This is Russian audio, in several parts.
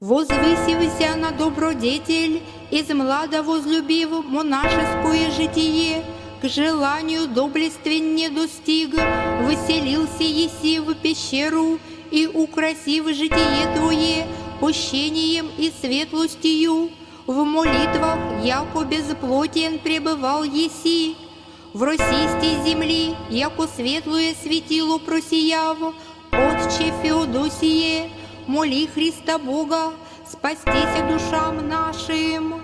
Возвысився на добродетель, из млада возлюбив монашеское житие, к желанию доблествен не достиг, выселился еси в пещеру и украсив житие твое пущением и светлостью, в молитвах, яко безплотен пребывал еси, в росистой земли, яко светлое светило просияв, Отче Феодосие, моли Христа Бога, спастися душам нашим.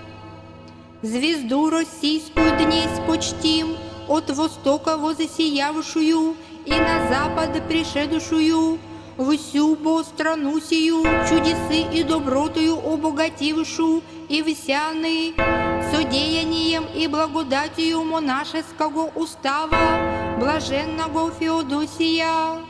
Звезду российскую днесь почтим, от востока возосиявшую и на запад пришедшую, всю бо страну сию чудесы и добротою обогатившу и всяны, содеянием и благодатью монашеского устава блаженного Феодосия.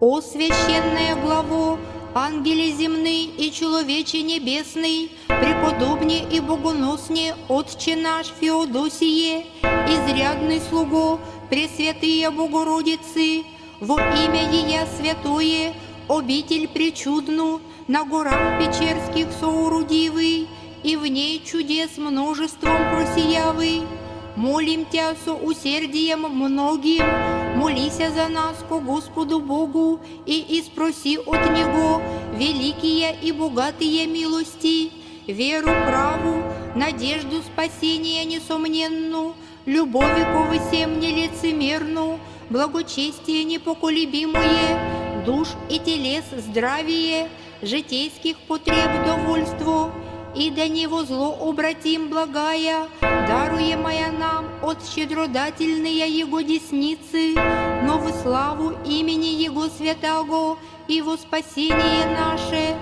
О священное главо, ангеле земный и человече небесный, преподобне и богоносне Отче наш Феодосие, изрядный слуго, Пресвятые Богородицы, во имя Ея святое, обитель причудну, на горах Печерских соорудивый, и в ней чудес множеством просиявый. Молим Тя со усердием многим, молися за нас ко Господу Богу и испроси от Него великие и богатые милости, веру праву, надежду спасения несомненну, любови ко всем нелицемерну, благочестие непоколебимое, душ и телес здравие, житейских потреб довольство, до него зло обратим благая, даруемая нам от щедродательные Его десницы, но в славу имени Его святого и во спасение наше.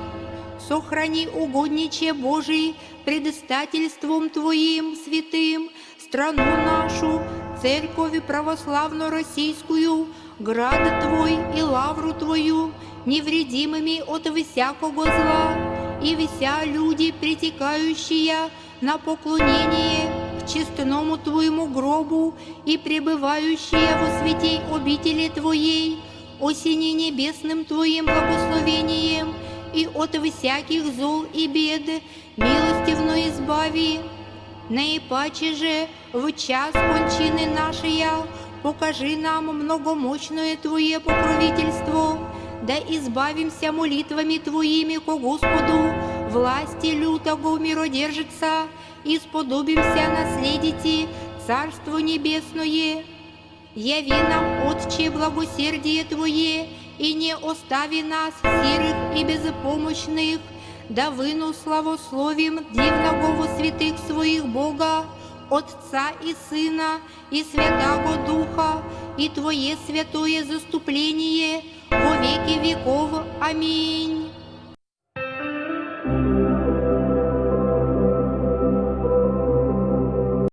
Сохрани угодниче Божий предостательством Твоим святым страну нашу, церковь православно-российскую, град Твой и лавру Твою, невредимыми от всякого зла, и вся люди, притекающие на поклонение к честному Твоему гробу и пребывающие во святей обители Твоей, осени небесным Твоим благословением и от всяких зол и бед милостивно избави. Наипаче же в час кончины нашей покажи нам многомощное Твое покровительство, да избавимся молитвами Твоими ко Господу, власти лютого миродержица, и сподобимся наследите Царство Небесное. Яви нам, Отче, благосердие Твое, и не остави нас, сирых и безпомощных, да выну славословим дивного святых своих Бога, Отца и Сына и Святого Духа, и Твое святое заступление – во веки веков. Аминь.